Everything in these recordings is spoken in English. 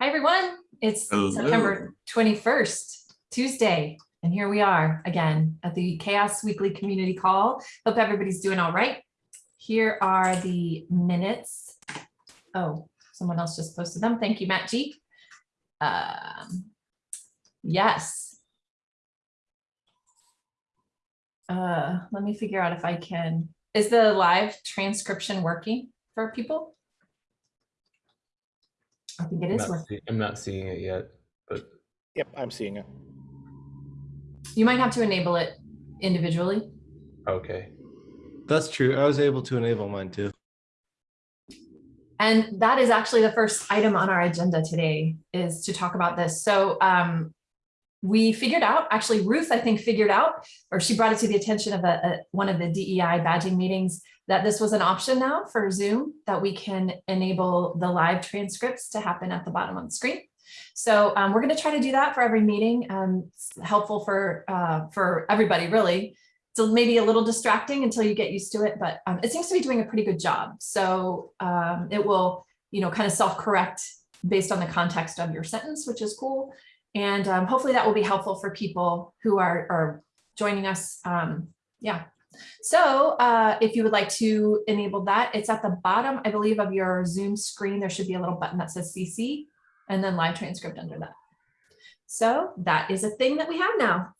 Hi, everyone. It's Hello. September 21st, Tuesday, and here we are again at the Chaos Weekly Community Call. Hope everybody's doing all right. Here are the minutes. Oh, someone else just posted them. Thank you, Matt G. Um, Yes. Uh, let me figure out if I can, is the live transcription working for people? I think it I'm is not, working. see- I'm not seeing it yet, but Yep, I'm seeing it. You might have to enable it individually. okay. That's true. I was able to enable mine too. And that is actually the first item on our agenda today is to talk about this. So um, we figured out, actually Ruth, I think figured out, or she brought it to the attention of a, a- one of the DEI badging meetings, that this was an option now for Zoom, that we can enable the live transcripts to happen at the bottom of the screen. So um, we're going to try to do that for every meeting. Um, it's helpful for uh, for everybody, really. So maybe a little distracting until you get used to it, but um, it seems to be doing a pretty good job. So um, it will, you know, kind of self-correct based on the context of your sentence, which is cool. And um, hopefully that will be helpful for people who are, are joining us. Um, yeah. So uh, if you would like to enable that, it's at the bottom, I believe, of your Zoom screen. There should be a little button that says CC and then live transcript under that. So that is a thing that we have now.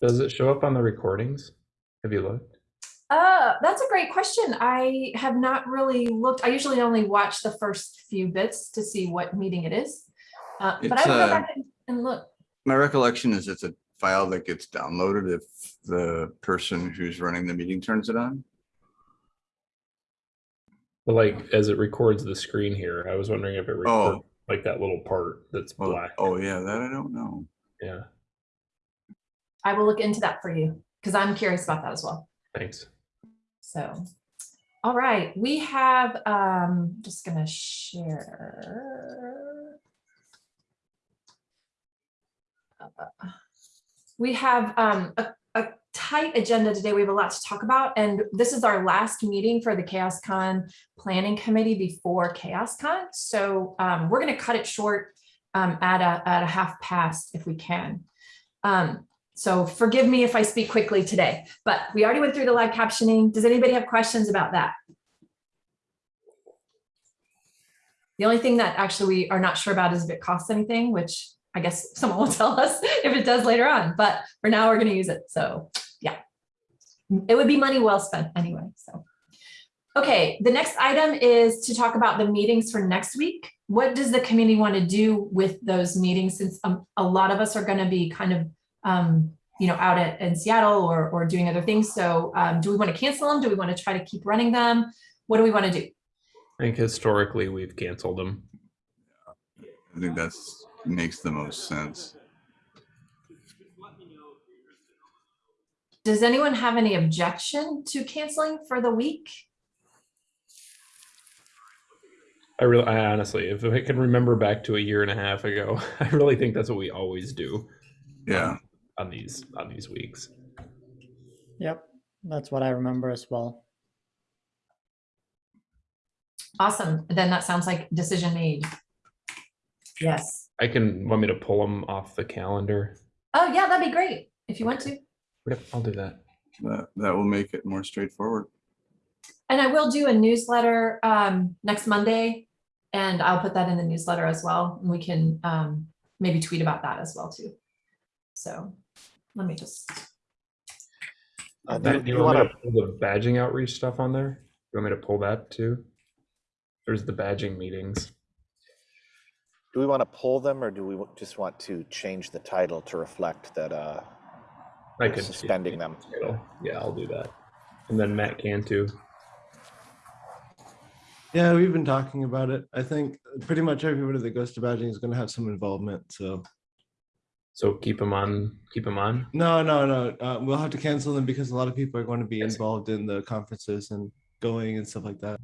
Does it show up on the recordings? Have you looked? Uh, that's a great question. I have not really looked. I usually only watch the first few bits to see what meeting it is. Uh, but I It's, will go uh, back and- and look. My recollection is it's a file that gets downloaded if the person who's running the meeting turns it on. But like as it records the screen here, I was wondering if it Oh. records like that little part that's Oh, black. oh, yeah, that I don't know. Yeah, I will look into that for you because I'm curious about that as well. thanks. So, all right, we have, um, just gonna share. We have, um, a, a tight agenda today. We have a lot to talk about, and this is our last meeting for the Chaos Con Planning Committee before Chaos Con. So, um, we're gonna cut it short, um, at a, at a half past if we can. Um, so forgive me if I speak quickly today, but we already went through the live captioning. Does anybody have questions about that? The only thing that actually we are not sure about is if it costs anything, which I guess someone will tell us if it does later on, but for now we're going to use it. So yeah, it would be money well spent anyway. So. Okay, the next item is to talk about the meetings for next week. What does the community want to do with those meetings since um, a lot of us are going to be kind of um, you know, out at, in Seattle or, or doing other things. So um, do we want to cancel them? Do we want to try to keep running them? What do we want to do? I think historically we've canceled them. I think that's, makes the most sense. Does anyone have any objection to canceling for the week? I really, I honestly, if I can remember back to a year and a half ago, I really think that's what we always do Yeah, on these on these weeks. Yep, that's what I remember as well. Awesome. Then that sounds like decision made. Yes. I can want me to pull them off the calendar. Oh, yeah, that'd be great if you want to. Yep, I'll do that. that, that will make it more straightforward. And I will do a newsletter um, next Monday and I'll put that in the newsletter as well. And we can um, maybe tweet about that as well too. So let me just, Uh, Matt, do do you you want to pull the badging outreach stuff on there? You want me to pull that too? There's the badging meetings. Do we want to pull them or do we just want to change the title to reflect that uh, I we're could suspending them? Yeah, I'll do that. And then Matt can too. Yeah, we've been talking about it. I think pretty much everybody that goes to badging is going to have some involvement. So So keep them on. Keep them on. no, no, no. Uh, we'll have to cancel them because a lot of people are going to be Yes. involved in the conferences and going and stuff like that.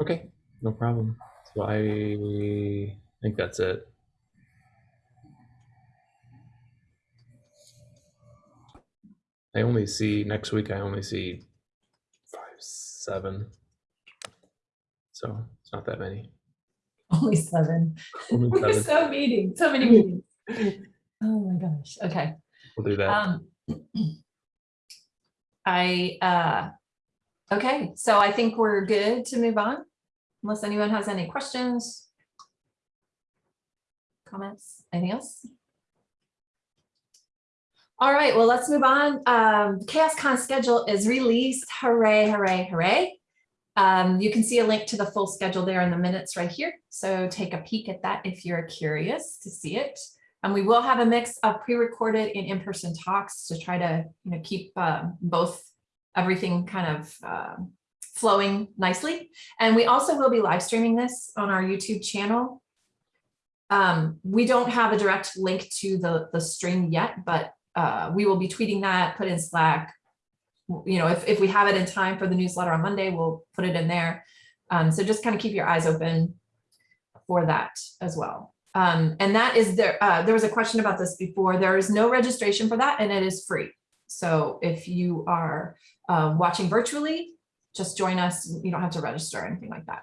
Okay, no problem. So I think that's it. I only see next week. I only see five, seven. So it's not that many. Only seven. Only We're seven. so meeting, so many meetings. Oh my gosh, okay. We'll do that. Um, I, uh, okay, so I think we're good to move on, unless anyone has any questions. Comments, anything else? All right, well, let's move on. Um, ChaosCon schedule is released. Hooray, hooray, hooray. Um, you can see a link to the full schedule there in the minutes right here. So take a peek at that if you're curious to see it. And we will have a mix of pre-recorded and in-person talks to try to, you know, keep um, both everything kind of um, flowing nicely. And we also will be live streaming this on our YouTube channel. Um, we don't have a direct link to the, the stream yet, but uh, we will be tweeting that, put in Slack. You know, if, if we have it in time for the newsletter on Monday, we'll put it in there. Um, so just kind of keep your eyes open for that as well. Um, and that is there, uh, there was a question about this before. There is no registration for that and it is free. So if you are uh, watching virtually, just join us. You don't have to register or anything like that.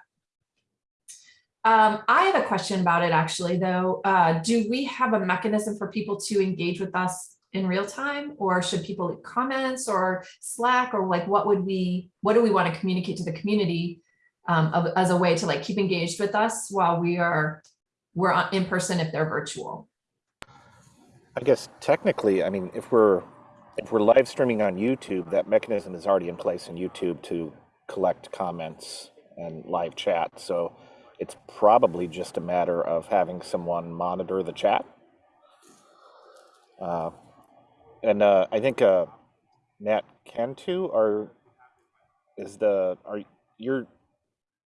Um, I have a question about it actually, though. Uh, do we have a mechanism for people to engage with us in real time or should people comments or Slack or like what would we, what do we want to communicate to the community um, of, as a way to like keep engaged with us while we are, we're in person if they're virtual? I guess technically, I mean, if we're if we're live streaming on YouTube, that mechanism is already in place in YouTube to collect comments and live chat. So it's probably just a matter of having someone monitor the chat. Uh, and uh, I think uh, Matt Cantu are is the are you're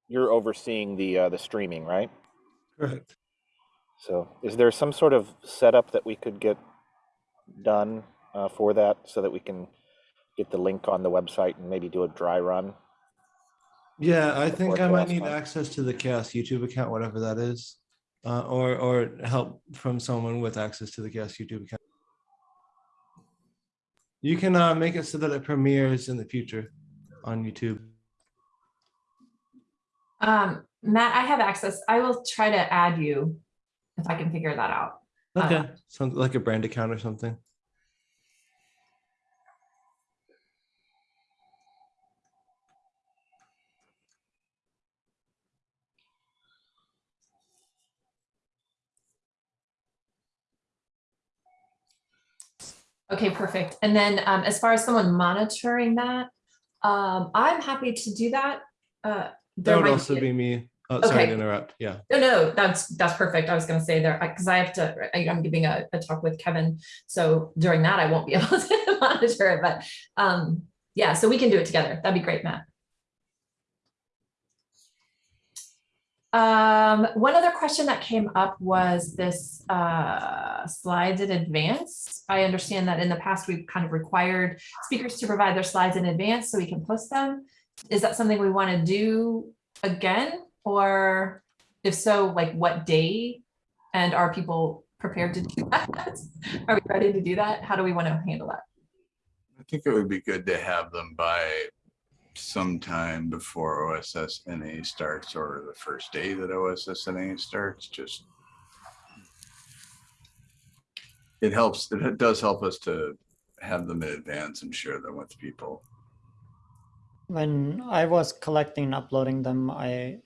you're overseeing the uh, the streaming, right? Correct. So is there some sort of setup that we could get done uh, for that so that we can get the link on the website and maybe do a dry run? Yeah, I think I might need Con. access to the Chaos YouTube account, whatever that is. Uh, or, or help from someone with access to the Chaos YouTube account. You can uh, make it so that it premieres in the future on YouTube. Um, Matt, I have access. I will try to add you if I can figure that out. Uh, Okay, like a brand account or something. Okay, perfect. And then um, as far as someone monitoring that, um, I'm happy to do that. Uh, That would also be me. Oh, sorry Okay. to interrupt. Yeah. No, no, that's, that's perfect. I was gonna say there, because I have to, I- I'm giving a, a talk with Kevin. So during that, I won't be able to monitor it, but um, yeah, so we can do it together. That'd be great, Matt. Um, one other question that came up was this uh, slides in advance. I understand that in the past, we've kind of required speakers to provide their slides in advance so we can post them. Is that something we want to do again? Or if so, like what day? And are people prepared to do that? Are we ready to do that? How do we want to handle that? I think it would be good to have them by sometime before OSS NA starts or the first day that OSS NA starts, just. It helps, it does help us to have them in advance and share them with people. When I was collecting and uploading them, I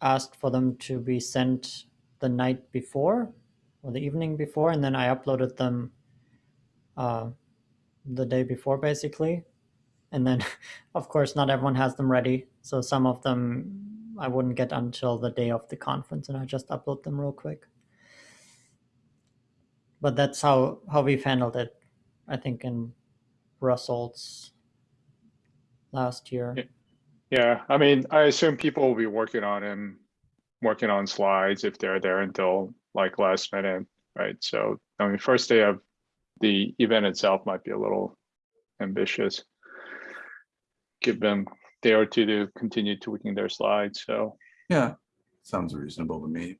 asked for them to be sent the night before or the evening before, and then I uploaded them uh, the day before, basically. And then, of course, not everyone has them ready. So some of them I wouldn't get until the day of the conference, and I just upload them real quick. But that's how, how we've handled it, I think, in Brussels last year. Yeah. Yeah, I mean, I assume people will be working on him, working on slides if they're there until like last minute, right? So, I mean, first day of the event itself might be a little ambitious. Give them day or two to continue tweaking their slides, so. Yeah, sounds reasonable to me.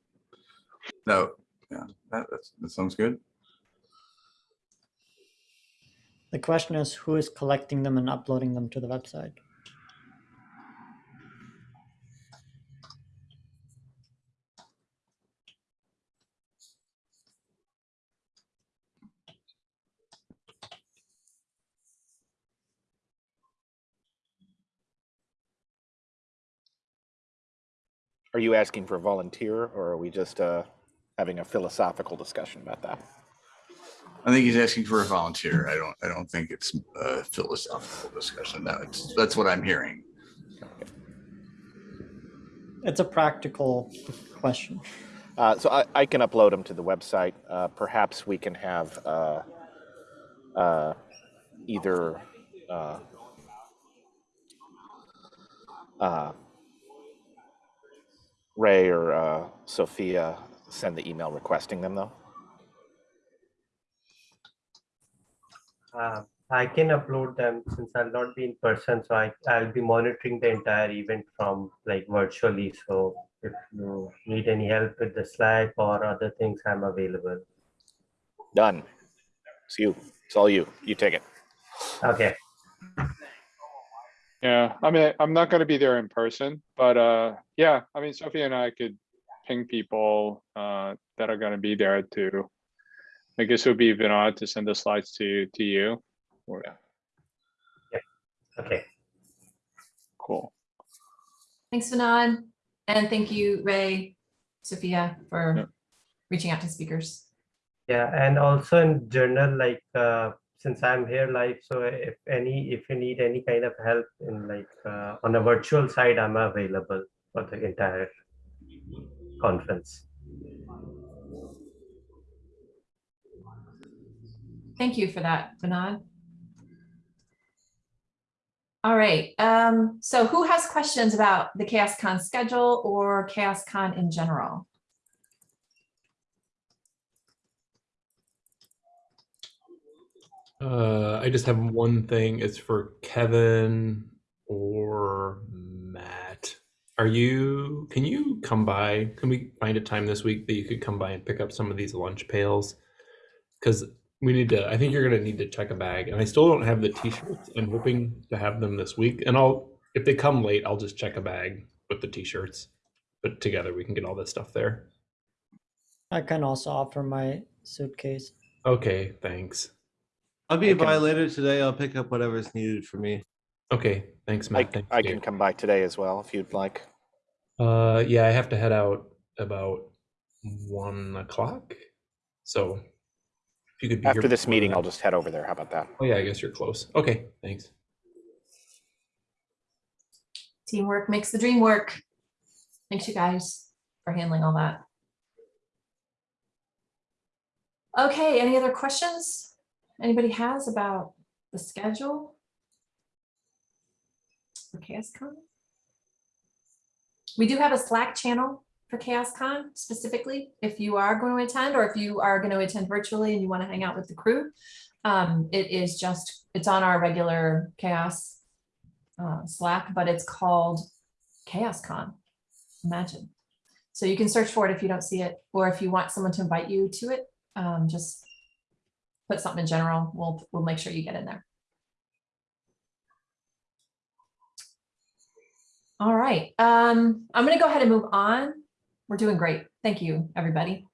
No, yeah, that, that's, that sounds good. The question is who is collecting them and uploading them to the website? Are you asking for a volunteer or are we just uh, having a philosophical discussion about that? I think he's asking for a volunteer. I don't, I don't think it's a philosophical discussion. That's, that's what I'm hearing. It's a practical question. Uh, so I, I can upload them to the website. Uh, perhaps we can have uh, uh, either uh, uh, Ray or uh, Sophia send the email requesting them, though. Uh, I can upload them since I'll not be in person, so I, I'll be monitoring the entire event from like virtually. So if you need any help with the Slack or other things, I'm available. Done. It's you. It's all you. You take it. Okay, Yeah, I mean, I'm not gonna be there in person, but uh, yeah, I mean, Sophie and I could ping people uh that are gonna be there to. I guess it would be Vinod to send the slides to to you. Or, okay. cool. Thanks, Vinod. And thank you, Ray, Sophia, for Yep. reaching out to speakers. Yeah, and also in general, like uh, since I'm here live, so if any, if you need any kind of help in like uh, on a virtual side, I'm available for the entire conference. Thank you for that, Vinod. All right, um, so who has questions about the ChaosCon schedule or ChaosCon in general? Uh, I just have one thing. It's for Kevin or Matt. Are you, can you come by? Can we find a time this week that you could come by and pick up some of these lunch pails? Because we need to, I think you're gonna need to check a bag and I still don't have the t-shirts. I'm hoping to have them this week and I'll, if they come late, I'll just check a bag with the t-shirts. But together we can get all this stuff there. I can also offer my suitcase. Okay, thanks. I'll be I by can- later today. I'll pick up whatever's needed for me. Okay, thanks, I, Matt. Thanks, I Dave. can come by today as well if you'd like. Uh, yeah, I have to head out about one o'clock. So if you could be here After this before meeting, that- I'll just head over there. How about that? Oh yeah, I guess you're close. Okay, thanks. Teamwork makes the dream work. Thanks you guys for handling all that. Okay, any other questions anybody has about the schedule? For ChaosCon? We do have a Slack channel for ChaosCon specifically, if you are going to attend or if you are going to attend virtually and you want to hang out with the crew. Um, it is just, it's on our regular Chaos uh, Slack, but it's called ChaosCon. Imagine. So you can search for it if you don't see it, or if you want someone to invite you to it, um, just put something in general. We'll, we'll make sure you get in there. All right, um, I'm gonna go ahead and move on. We're doing great. Thank you, everybody.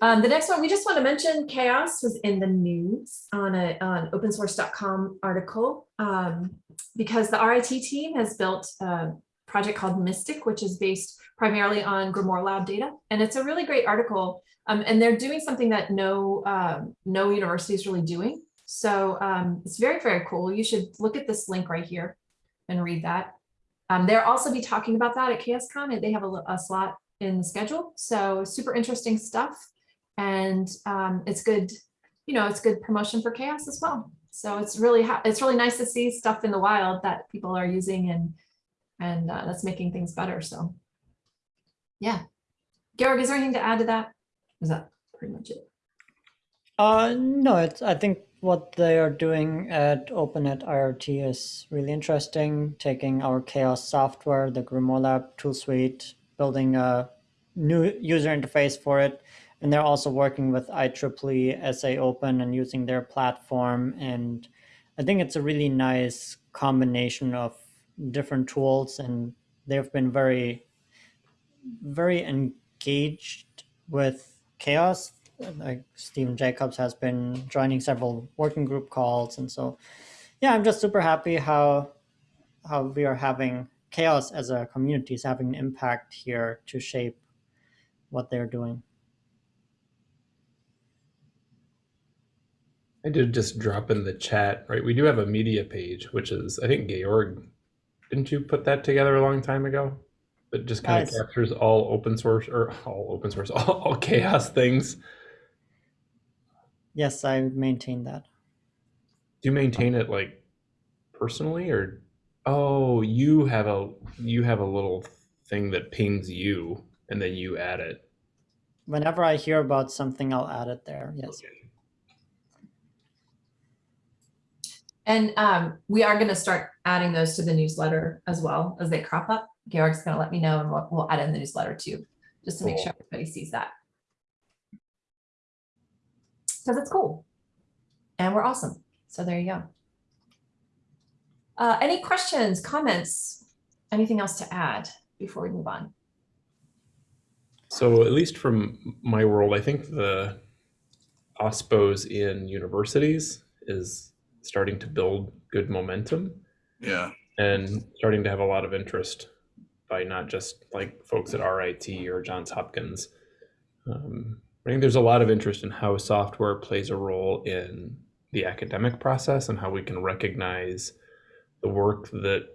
Um, the next one, we just want to mention chaos was in the news on a, on opensource.com article. Um, because the RIT team has built a project called Mystic, which is based primarily on GrimoireLab data. And it's a really great article. Um, and they're doing something that no, um, no university is really doing. So um, it's very, very cool. You should look at this link right here and read that. Um, they'll also be talking about that at and they have a, a slot in the schedule. So super interesting stuff. And um, it's good, you know, it's good promotion for chaos as well. So it's really, it's really nice to see stuff in the wild that people are using and, and uh, that's making things better. So yeah. Georg, is there anything to add to that? Is that pretty much it? Uh, no, it's, I think what they are doing at Open@RIT is really interesting, taking our chaos software, the GrimoireLab tool suite, building a new user interface for it. And they're also working with IEEE SA Open and using their platform. And I think it's a really nice combination of different tools and they've been very, very engaged with chaos like Stephen Jacobs has been joining several working group calls, and so yeah, I'm just super happy how how we are having chaos as a community is having an impact here to shape what they're doing. I did just drop in the chat, right? We do have a media page, which is, I think Georg, didn't you put that together a long time ago? That just kind of Nice. captures all open source or all open source, all, all chaos things. Yes, I maintain that. Do you maintain it like personally or? Oh, you have a you have a little thing that pings you and then you add it. Whenever I hear about something, I'll add it there. Yes. And um, we are going to start adding those to the newsletter as well as they crop up. Georg's going to let me know and we'll, we'll add in the newsletter too, just to make sure everybody sees that. Because it's cool. And we're awesome. So there you go. Uh, any questions, comments, anything else to add before we move on? So at least from my world, I think the OSPOs in universities is starting to build good momentum Yeah, and starting to have a lot of interest by not just like folks at RIT or Johns Hopkins. Um, I think there's a lot of interest in how software plays a role in the academic process and how we can recognize the work that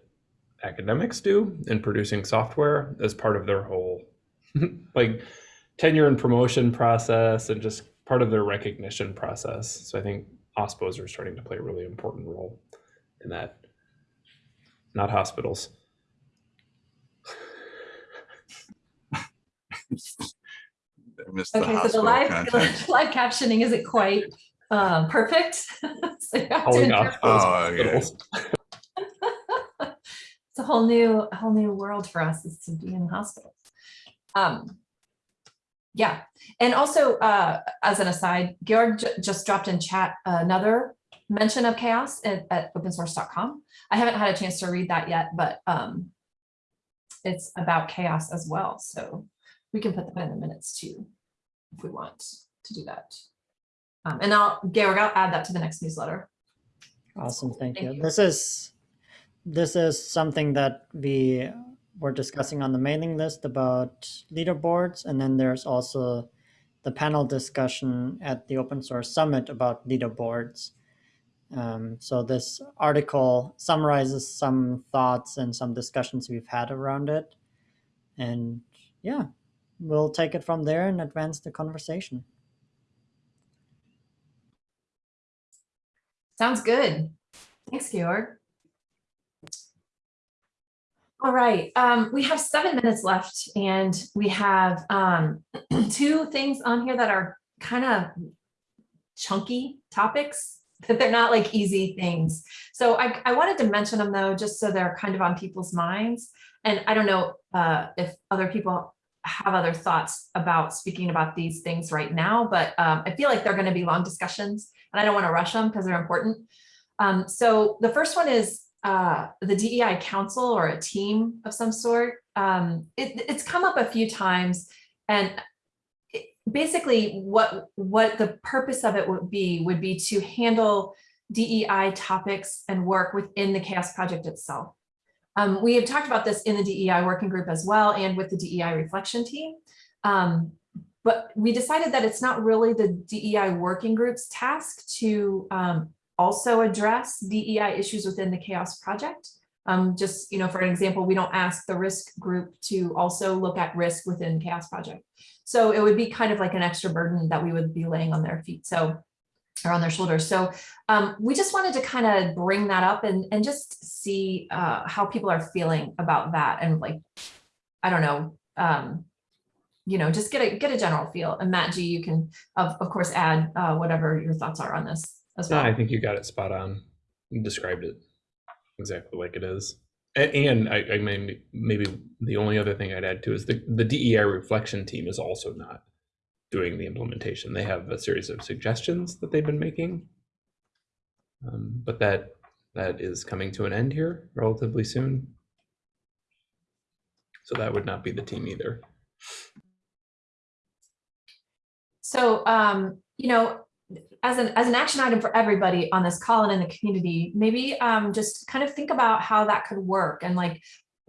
academics do in producing software as part of their whole like tenure and promotion process and just part of their recognition process. So I think OSPOs are starting to play a really important role in that. Not hospitals. I missed the Okay, so the live, content. live captioning isn't quite uh, perfect. So you have to Calling interpret- hospitals Oh, okay. It's a whole new, a whole new world for us is to be in hospitals. Um, yeah, and also uh, as an aside, Georg just dropped in chat another mention of chaos at, at opensource.com. I haven't had a chance to read that yet, but um, it's about chaos as well. So we can put that in the minutes too, if we want to do that. Um, and I'll, Georg, I'll add that to the next newsletter. Awesome, thank, Thank you. you. This is this is something that we were discussing on the mailing list about leaderboards, and then there's also the panel discussion at the Open Source Summit about leaderboards. Um, so this article summarizes some thoughts and some discussions we've had around it, and yeah, we'll take it from there and advance the conversation. Sounds good. Thanks, Georg. All right, um, we have seven minutes left and we have um, two things on here that are kind of chunky topics, that they're not like easy things. So I, I wanted to mention them though, just so they're kind of on people's minds. And I don't know uh, if other people have other thoughts about speaking about these things right now, but um, I feel like they're gonna be long discussions and I don't want to rush them because they're important. Um, so the first one is uh, the DEI council or a team of some sort. Um, it, it's come up a few times and basically what, what the purpose of it would be, would be to handle DEI topics and work within the CHAOSS project itself. Um, we have talked about this in the DEI working group as well and with the DEI reflection team. Um, but we decided that it's not really the DEI working group's task to um, also address DEI issues within the chaos project. Um, just, you know, for an example, we don't ask the risk group to also look at risk within chaos project. So it would be kind of like an extra burden that we would be laying on their feet. So or on their shoulders. So um, we just wanted to kind of bring that up and, and just see uh, how people are feeling about that. And like, I don't know, um, you know, just get a get a general feel. And Matt G, you can of, of course add uh, whatever your thoughts are on this as No, well. I think you got it spot on. You described it exactly like it is. And I, I mean, maybe the only other thing I'd add to is the, the DEI reflection team is also not doing the implementation. They have a series of suggestions that they've been making. Um, but that that is coming to an end here relatively soon. So that would not be the team either. So, um, you know, as an as an action item for everybody on this call and in the community, maybe um, just kind of think about how that could work and like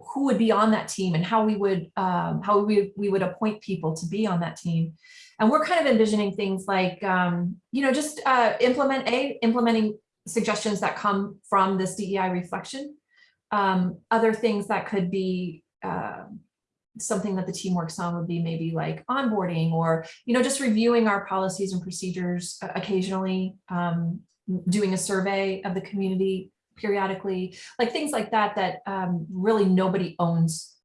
who would be on that team and how we would, um, how we, we would appoint people to be on that team. And we're kind of envisioning things like, um, you know, just uh, implement a, implementing suggestions that come from this DEI reflection. Um, other things that could be um, something that the team works on would be maybe like onboarding or, you know, just reviewing our policies and procedures uh, occasionally, um, doing a survey of the community periodically, like things like that, that um, really nobody owns,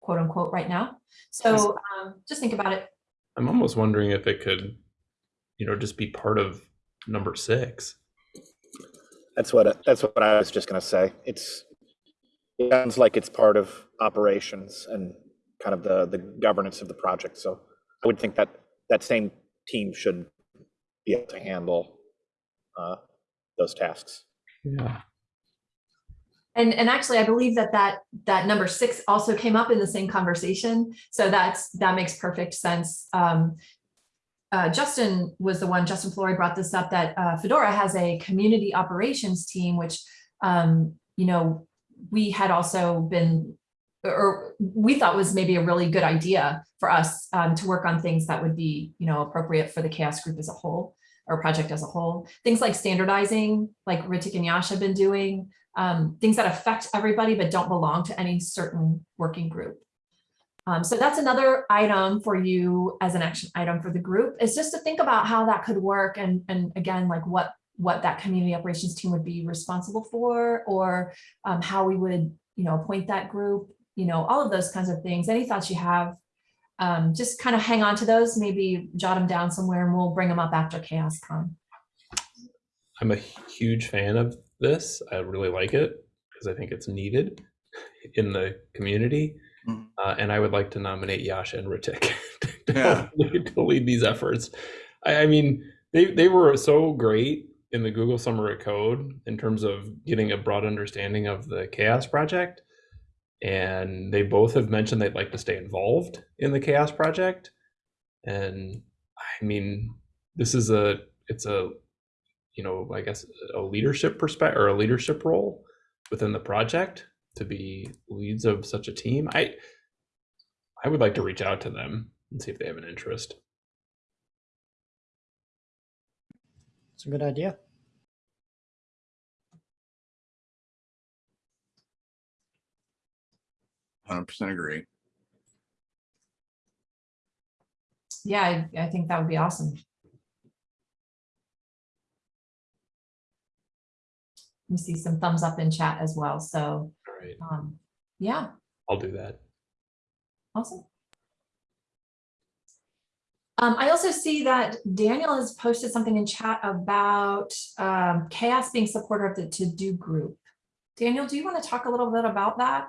quote unquote, right now. So um, just think about it. I'm almost wondering if it could, you know, just be part of number six. That's what that's what I was just gonna say. It's it sounds like it's part of operations and kind of the the governance of the project. So I would think that that same team should be able to handle uh, those tasks. Yeah. And, and actually, I believe that that, that number six also came up in the same conversation. So that's, that makes perfect sense. Um, uh, Justin was the one, Justin Flory brought this up, that uh, Fedora has a community operations team, which, um, you know, we had also been, or we thought was maybe a really good idea for us um, to work on things that would be, you know, appropriate for the chaos group as a whole or project as a whole. Things like standardizing, like Ritik and Yash have been doing, um, things that affect everybody but don't belong to any certain working group. Um, so that's another item for you as an action item for the group is just to think about how that could work and, and again, like what, what that community operations team would be responsible for or um, how we would, you know, appoint that group, you know, all of those kinds of things. Any thoughts you have, um, just kind of hang on to those, maybe jot them down somewhere and we'll bring them up after ChaosCon. I'm a huge fan of this. I really like it because I think it's needed in the community. Mhm. Uh, and I would like to nominate Yasha and Ritik to, Yeah. lead, to lead these efforts. I, I mean, they, they were so great in the Google Summer of Code in terms of getting a broad understanding of the Chaos Project. And they both have mentioned they'd like to stay involved in the Chaos Project. And I mean, this is a, it's a, you know, I guess a leadership perspective or a leadership role within the project to be leads of such a team. I I would like to reach out to them and see if they have an interest. It's a good idea. Hundred percent agree. Yeah, I, I think that would be awesome. We see some thumbs up in chat as well. So, right, um, yeah, I'll do that. awesome. Um, I also see that Daniel has posted something in chat about um, chaos being supporter of the to-do group. Daniel, do you want to talk a little bit about that?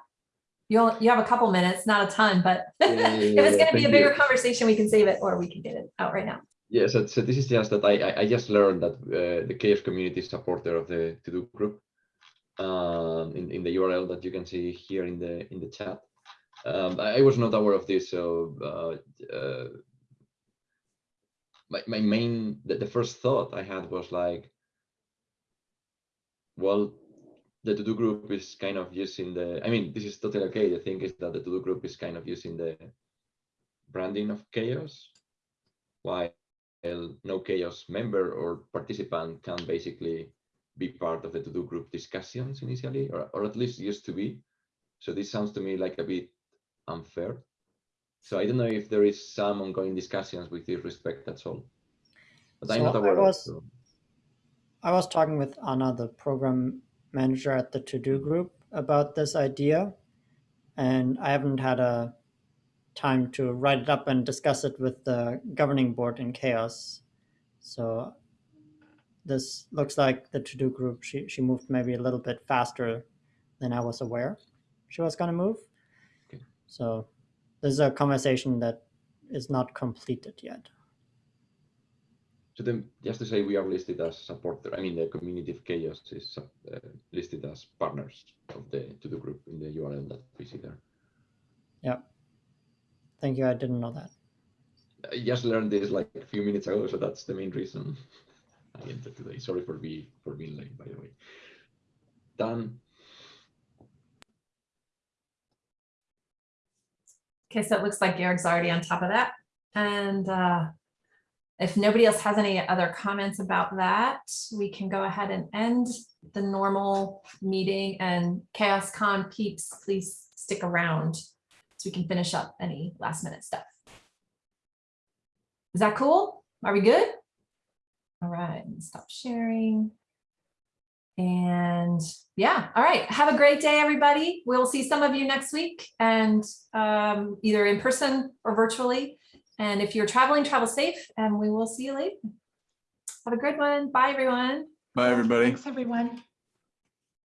You'll, you have a couple minutes, not a ton, but yeah, if yeah, it's going to be a bigger you. conversation, we can save it or we can get it out right now. Yeah, so, so this is just that I, I, just learned that uh, the chaos community is supporter of the to do group um, in, in the URL that you can see here in the in the chat. Um, I, I was not aware of this, so uh, uh, my, my main the, the first thought I had was like, well, the to do group is kind of using the. I mean, this is totally okay. The thing is that the to do group is kind of using the branding of chaos, while no chaos member or participant can basically be part of the to-do group discussions initially, or, or at least used to be. So this sounds to me like a bit unfair. So I don't know if there is some ongoing discussions with this respect, that's all. But I'm So not I aware of was- so- I was talking with Anna, the program manager at the to do group, about this idea, and I haven't had a time to write it up and discuss it with the governing board in chaos. So this looks like the to do group. She she moved maybe a little bit faster than I was aware she was going to move. Okay. So this is a conversation that is not completed yet. So then, just to say, we are listed as supporter. I mean, the community of chaos is uh, listed as partners of the to-do group in the URL that we see there. Thank you. I didn't know that. I just learned this like a few minutes ago, so that's the main reason I entered today. Sorry for be for being late, by the way. Done. Okay, so it looks like Georg's already on top of that. And uh, if nobody else has any other comments about that, we can go ahead and end the normal meeting and Chaos Con peeps, please stick around so we can finish up any last minute stuff. Is that cool? Are we good? All right, stop sharing. And yeah, all right. Have a great day, everybody. We'll see some of you next week and um, either in person or virtually. And if you're traveling, travel safe and we will see you later. Have a good one. Bye, everyone. Bye, everybody. Thanks, everyone.